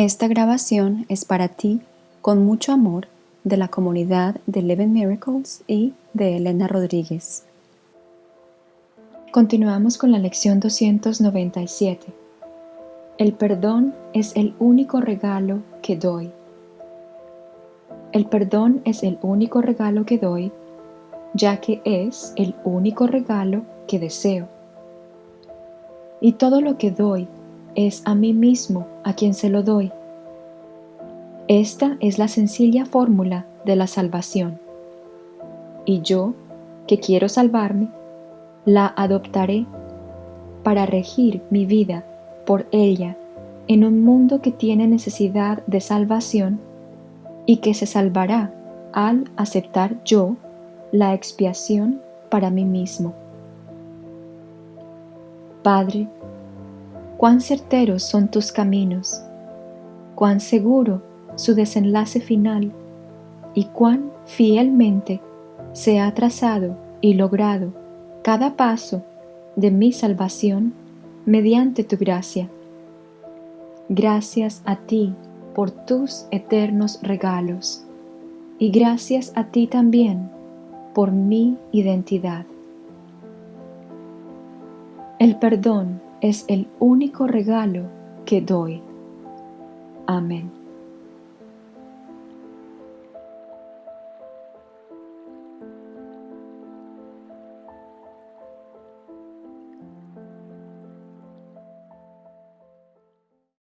Esta grabación es para ti, con mucho amor, de la comunidad de Eleven Miracles y de Elena Rodríguez. Continuamos con la lección 297. El perdón es el único regalo que doy. El perdón es el único regalo que doy, ya que es el único regalo que deseo. Y todo lo que doy es a mí mismo a quien se lo doy. Esta es la sencilla fórmula de la salvación. Y yo, que quiero salvarme, la adoptaré para regir mi vida por ella en un mundo que tiene necesidad de salvación y que se salvará al aceptar yo la expiación para mí mismo. Padre, cuán certeros son tus caminos, cuán seguro su desenlace final y cuán fielmente se ha trazado y logrado cada paso de mi salvación mediante tu gracia. Gracias a ti por tus eternos regalos y gracias a ti también por mi identidad. El perdón es el único regalo que doy. Amén.